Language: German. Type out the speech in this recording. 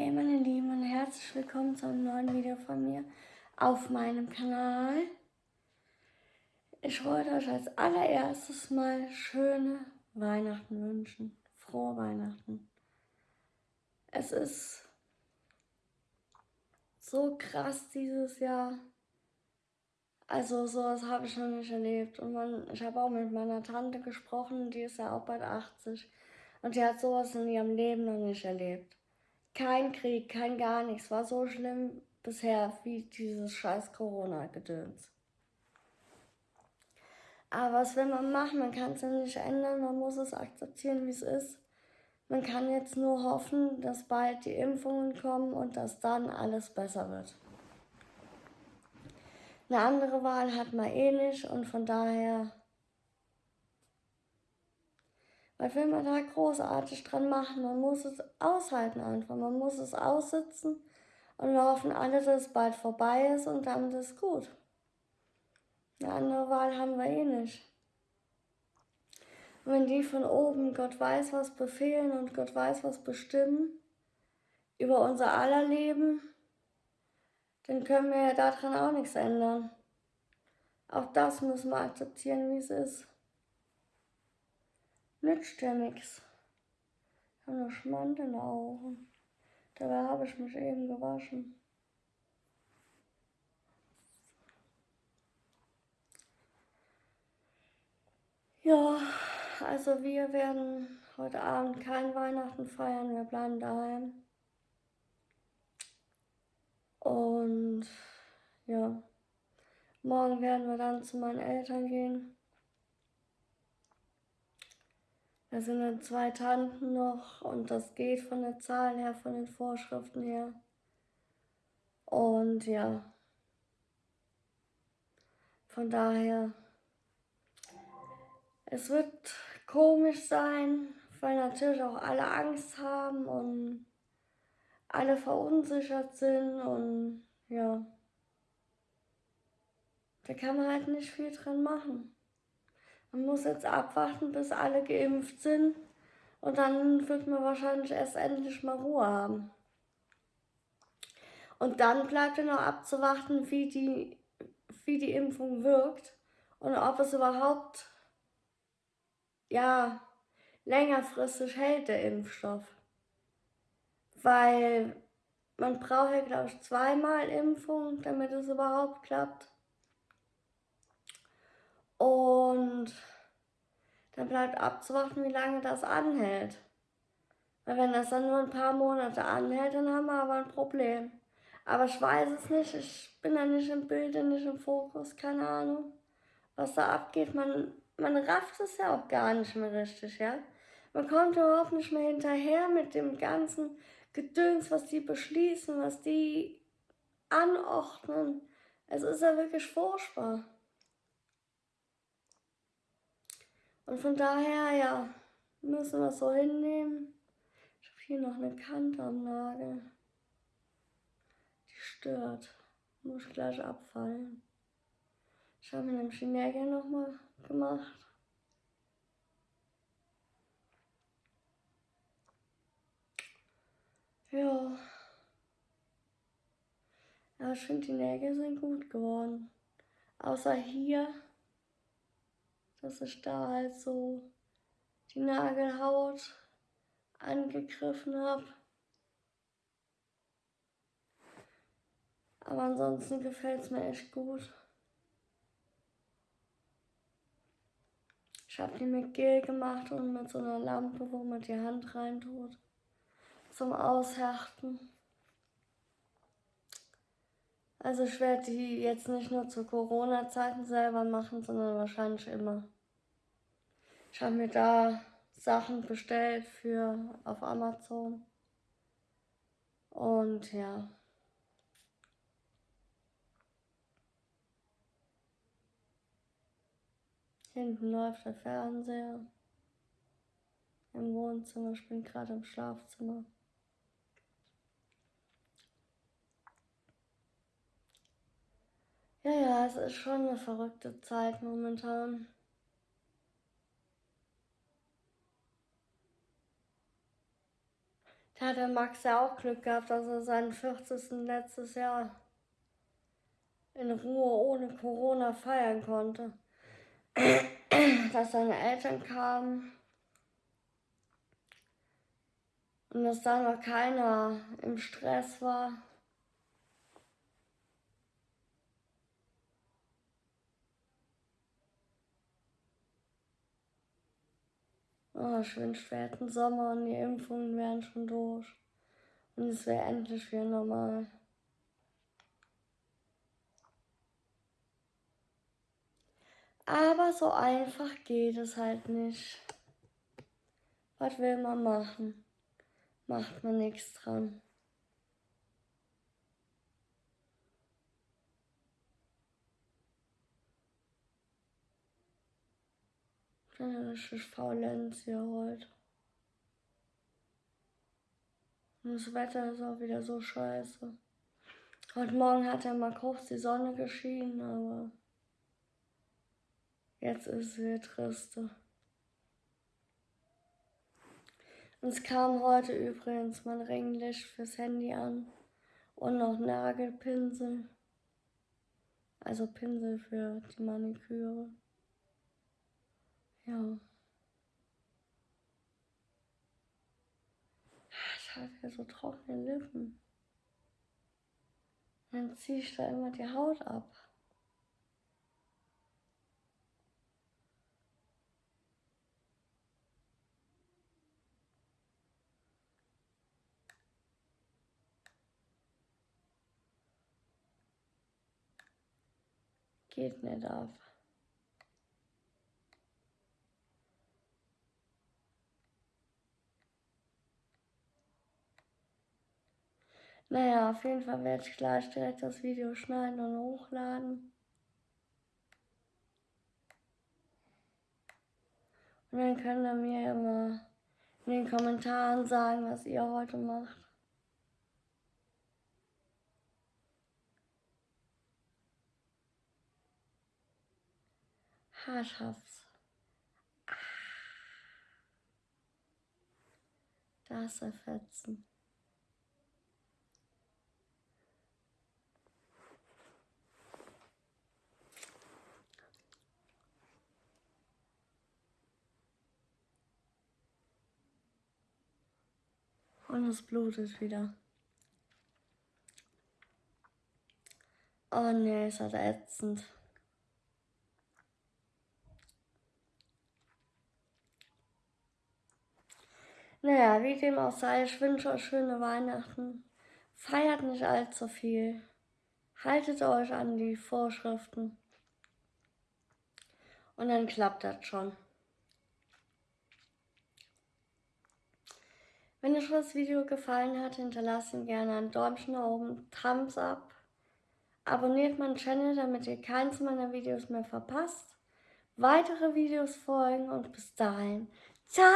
Hey meine Lieben und herzlich willkommen zu einem neuen Video von mir auf meinem Kanal. Ich wollte euch als allererstes mal schöne Weihnachten wünschen. Frohe Weihnachten. Es ist so krass dieses Jahr. Also sowas habe ich noch nicht erlebt. Und man, ich habe auch mit meiner Tante gesprochen, die ist ja auch bald 80. Und die hat sowas in ihrem Leben noch nicht erlebt. Kein Krieg, kein gar nichts. War so schlimm bisher wie dieses scheiß Corona-Gedöns. Aber was will man machen? Man kann es ja nicht ändern, man muss es akzeptieren, wie es ist. Man kann jetzt nur hoffen, dass bald die Impfungen kommen und dass dann alles besser wird. Eine andere Wahl hat man eh nicht und von daher was will man da großartig dran machen? Man muss es aushalten einfach. Man muss es aussitzen und wir hoffen alle, dass es bald vorbei ist und damit ist es gut. Eine andere Wahl haben wir eh nicht. Und wenn die von oben Gott weiß, was befehlen und Gott weiß, was bestimmen über unser aller Leben, dann können wir ja daran auch nichts ändern. Auch das müssen wir akzeptieren, wie es ist. Nützt ja nichts. Ich habe nur Schmand in den Augen. Dabei habe ich mich eben gewaschen. Ja, also wir werden heute Abend kein Weihnachten feiern, wir bleiben daheim. Und ja, morgen werden wir dann zu meinen Eltern gehen. Da sind dann zwei Tanten noch und das geht von der Zahl her, von den Vorschriften her. Und ja, von daher, es wird komisch sein, weil natürlich auch alle Angst haben und alle verunsichert sind und ja, da kann man halt nicht viel dran machen. Man muss jetzt abwarten, bis alle geimpft sind. Und dann wird man wahrscheinlich erst endlich mal Ruhe haben. Und dann bleibt ja noch abzuwarten, wie die, wie die Impfung wirkt und ob es überhaupt, ja, längerfristig hält, der Impfstoff. Weil man braucht ja, glaube ich, zweimal Impfung, damit es überhaupt klappt. Und dann bleibt abzuwarten, wie lange das anhält. Weil wenn das dann nur ein paar Monate anhält, dann haben wir aber ein Problem. Aber ich weiß es nicht, ich bin da nicht im Bild, nicht im Fokus, keine Ahnung, was da abgeht. Man, man rafft es ja auch gar nicht mehr richtig, ja. Man kommt überhaupt nicht mehr hinterher mit dem ganzen Gedöns, was die beschließen, was die anordnen. Es ist ja wirklich furchtbar. Und von daher, ja, müssen wir es so hinnehmen. Ich habe hier noch eine Kante am Nagel. Die stört. Muss ich gleich abfallen. Ich habe mir nämlich die Nägel nochmal gemacht. Ja. Ja, ich finde, die Nägel sind gut geworden. Außer hier dass ich da halt so die Nagelhaut angegriffen habe. Aber ansonsten gefällt es mir echt gut. Ich habe die mit Gel gemacht und mit so einer Lampe, wo man die Hand reintut, zum Aushärten. Also ich werde die jetzt nicht nur zu Corona-Zeiten selber machen, sondern wahrscheinlich immer. Ich habe mir da Sachen bestellt für auf Amazon. Und ja. Hinten läuft der Fernseher. Im Wohnzimmer, ich bin gerade im Schlafzimmer. Ja, ja, es ist schon eine verrückte Zeit momentan. Da hat der Max ja auch Glück gehabt, dass er seinen 40. letztes Jahr in Ruhe ohne Corona feiern konnte. dass seine Eltern kamen und dass da noch keiner im Stress war. Oh, ich wünschte, wir Sommer und die Impfungen wären schon durch. Und es wäre endlich wieder normal. Aber so einfach geht es halt nicht. Was will man machen? Macht man nichts dran. Dann ist es Faulenz hier heute. Und das Wetter ist auch wieder so scheiße. Heute Morgen hat ja mal kurz die Sonne geschienen, aber jetzt ist es wieder triste. Uns kam heute übrigens mein Ringlicht fürs Handy an und noch Nagelpinsel. Also Pinsel für die Maniküre. Ja. Ich habe ja so trockene Lippen. Dann ziehe ich da immer die Haut ab. Geht nicht ab. Naja, auf jeden Fall werde ich gleich direkt das Video schneiden und hochladen. Und dann könnt ihr mir immer in den Kommentaren sagen, was ihr heute macht. Haarschafts. Das erfetzen. Und es blutet wieder. Oh nee, ist halt ätzend. Naja, wie dem auch sei, ich wünsche euch schöne Weihnachten. Feiert nicht allzu viel. Haltet euch an die Vorschriften. Und dann klappt das schon. Wenn euch das Video gefallen hat, hinterlasst ihm gerne ein Däumchen nach oben, Thumbs up. Abonniert meinen Channel, damit ihr keins meiner Videos mehr verpasst. Weitere Videos folgen und bis dahin. Ciao!